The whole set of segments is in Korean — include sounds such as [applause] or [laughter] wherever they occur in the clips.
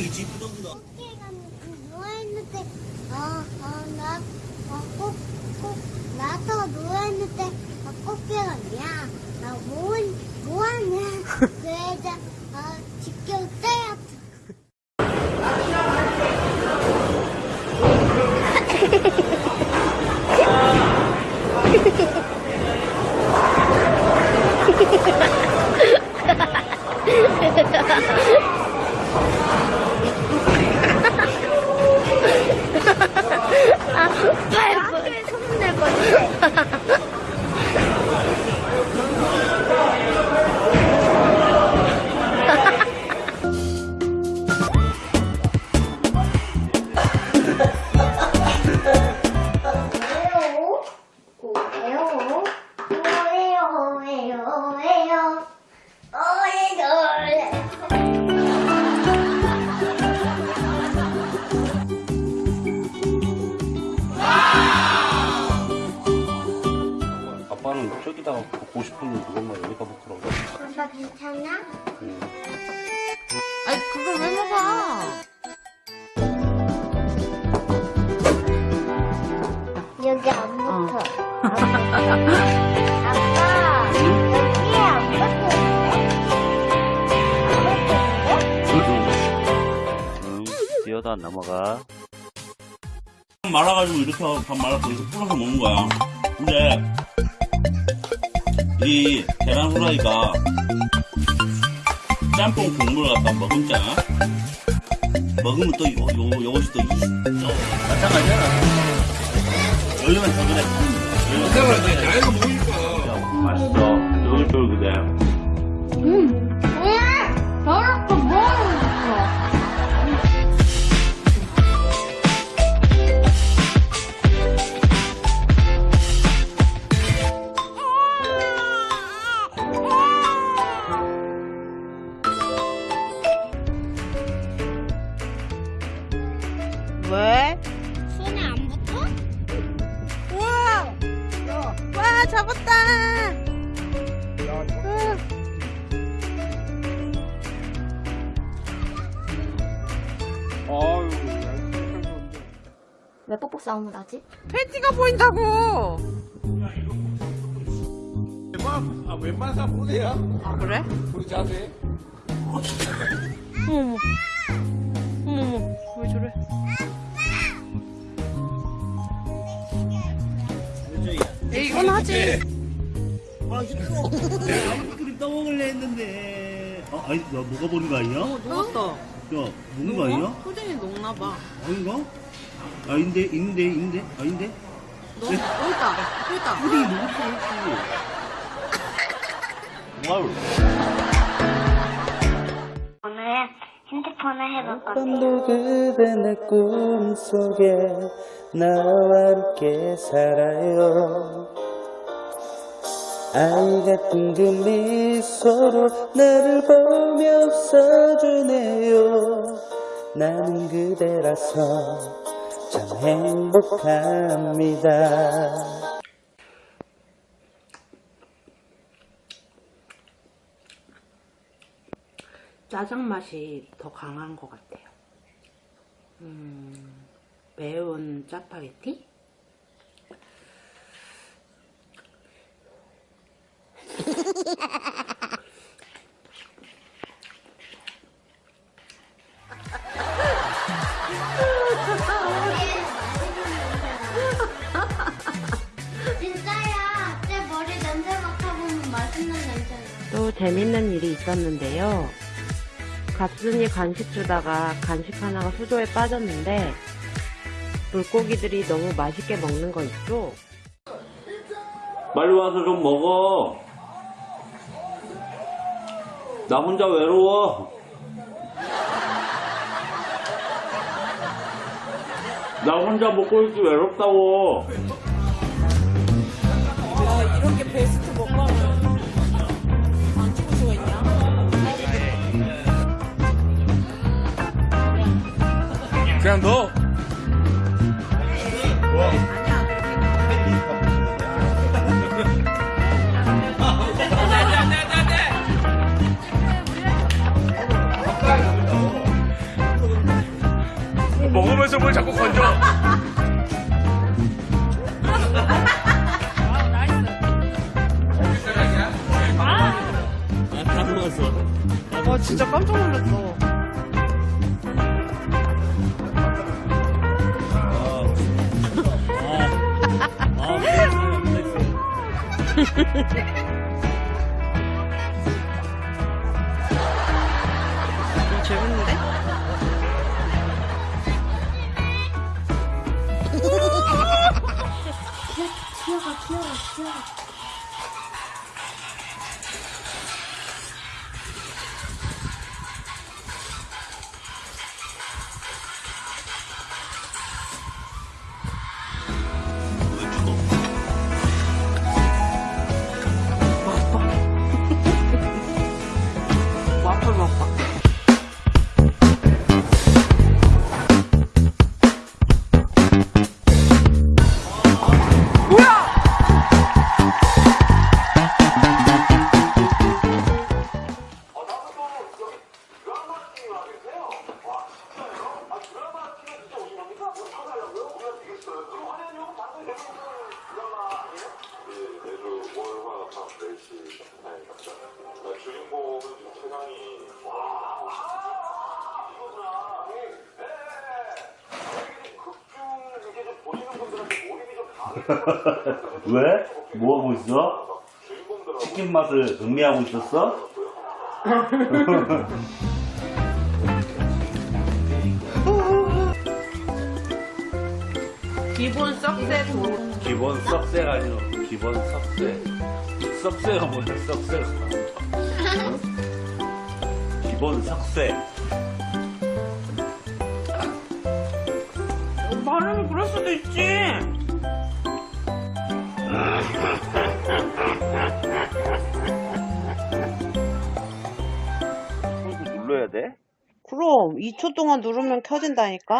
머리끈 되게 찌뿌둥구나. 꽃게가 누워있는데, 어, 어, 나, 어, 꼭, 꼭, 나도 누워있는데, 어, 꽃게가 야, 나 뭐, 뭐하냐. [laughs] 그래서, 어, 떼 저기다가 보고 싶은데 누군가 여기다 먹더라고. 아빠 괜찮아? 아니 그걸 왜 먹어? 여기 안 붙어. 아빠, 여기에 안 붙었는데? 안 붙었는데? 응, 뛰어다 넘어가. 말아가지고 이렇게 밥 말아서 이렇게 풀어서 먹는 거야. 근데 이 계란 후라이가 짬뽕 국물 갖다 먹으면 먹으면 또 요, 요, 요것이 또, 이, 또 마찬가지야. 원래는 더 그래. 나이가 먹으니까. 맛있어. 쫄깃쫄깃해. 그 왜? 손에 안 붙어? 우와! 와 잡았다! 아유, 왜 뽀뽀 싸움을 하지? 팬티가 보인다고! 웬만, 아, 웬만한 사람 보세요. 아 그래? 우리 자세. 어머머 어머머 왜 저래? 이 이건 하지 아. 내가 아이스크림 떠먹을래 했는데. 어, 아니, 야, 뭐가 버린 거 아니야? 어 녹았어 야, 먹는 거 아니야? 소진이 녹나 봐 아닌가? 아닌데, 있는데, 있는데, 아닌데? 너 여기 있다 여기 있다 푸딩이 먹었어, 와우. 오늘 핸드폰을 해볼 건데 밤도 그대 내 꿈속에 나와 함께 살아요. 아이 같은 그 미소로 나를 보며 웃어주네요. 나는 그대라서 참 행복합니다. 짜장 맛이 더 강한 것 같아요. 음, 매운 짜파게티? 진짜야 내 머리 냄새 맡아보면 맛있는 냄새나 또 재밌는 일이 있었는데요. 갑순이 간식 주다가 간식 하나가 수조에 빠졌는데 물고기들이 너무 맛있게 먹는 거 있죠? 빨리 와서 좀 먹어. 나 혼자 외로워. 나 혼자 먹고 있기 외롭다고. 이렇게 베스트 먹방을 안 찍을 수가 있냐? 그냥 걸 자꾸 건져. 와 진짜 깜짝 놀랐어. [laughs] 튀 매주 월화 밤 4시 나이 갑니다. 주인공은 최강이 왜? 뭐 하고 있어? 치킨 맛을 음미하고 있었어? [laughs] 기본 썩새 도 기본 썩새가 아니고 기본 썩새 썩새가 뭐야 썩새가 기본 썩새 발음이 그럴 수도 있지. 눌러야 돼? 그럼 2초 동안 누르면 켜진다니까?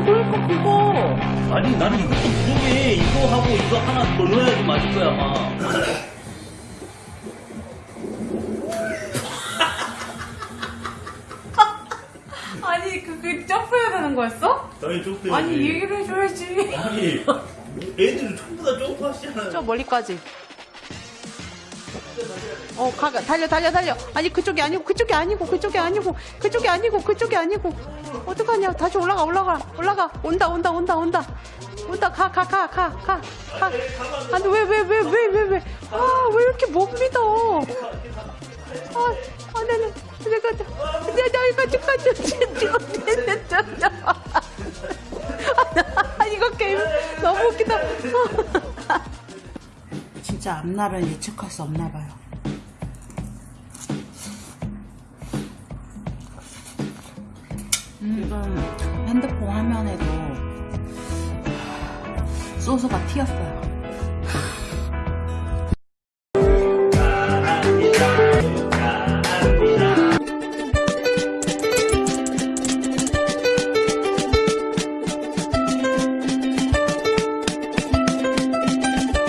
아니, 그러니까 그거. 아니 나는 이것도 부족해 이거 하고 이거 하나 더 넣어야지 맞을 거야 아마 아니, 그게 점프해야 되는 거였어? 당연히 점프해야지 아니, 얘기를 해줘야지. 아니 애들이 전부 다 점프하시잖아 저 멀리까지. 어, 가, 달려, 달려, 달려. 아니, 그쪽이 아니고, 그쪽이 아니고, 그쪽이 아니고, 그쪽이 아니고, 그쪽이 아니고. 어떡하냐. 다시 올라가, 올라가, 올라가. 온다, 온다, 온다, 온다. 온다, 가, 가, 가, 가, 가, 가. 아니, 왜, 왜, 왜, 왜, 왜, 왜. 아, 왜 이렇게 못 믿어. 아, 아, 네, 네. 내가, 내, 나, 이거, 이거, 이거, 이 진짜 앞날은 예측할 수 없나 봐요. 지금 핸드폰 화면에도 소스가 튀었어요.